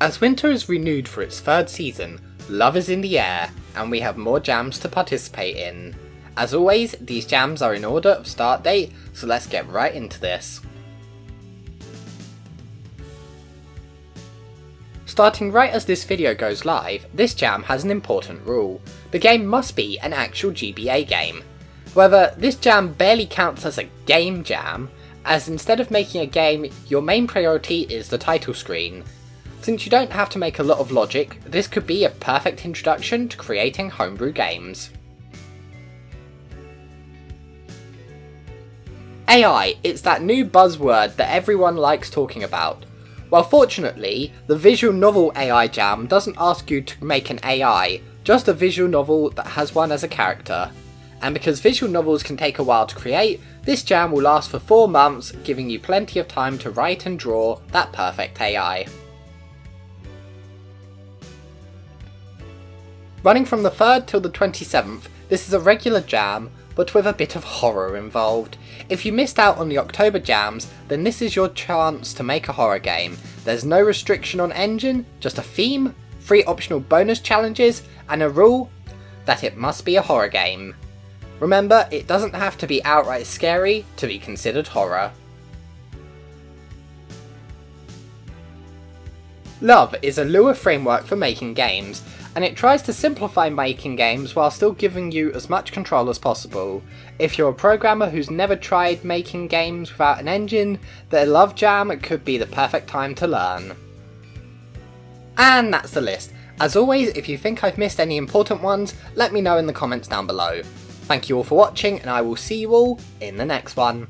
As winter is renewed for its third season, love is in the air, and we have more jams to participate in. As always, these jams are in order of start date, so let's get right into this. Starting right as this video goes live, this jam has an important rule. The game must be an actual GBA game. However, this jam barely counts as a game jam, as instead of making a game, your main priority is the title screen. Since you don't have to make a lot of logic, this could be a perfect introduction to creating homebrew games. AI, it's that new buzzword that everyone likes talking about. Well fortunately, the visual novel AI Jam doesn't ask you to make an AI, just a visual novel that has one as a character. And because visual novels can take a while to create, this jam will last for 4 months, giving you plenty of time to write and draw that perfect AI. Running from the 3rd till the 27th, this is a regular jam, but with a bit of horror involved. If you missed out on the October jams, then this is your chance to make a horror game. There's no restriction on engine, just a theme, three optional bonus challenges, and a rule that it must be a horror game. Remember, it doesn't have to be outright scary to be considered horror. Love is a Lua framework for making games, and it tries to simplify making games while still giving you as much control as possible. If you're a programmer who's never tried making games without an engine, the Love Jam could be the perfect time to learn. And that's the list. As always, if you think I've missed any important ones, let me know in the comments down below. Thank you all for watching, and I will see you all in the next one.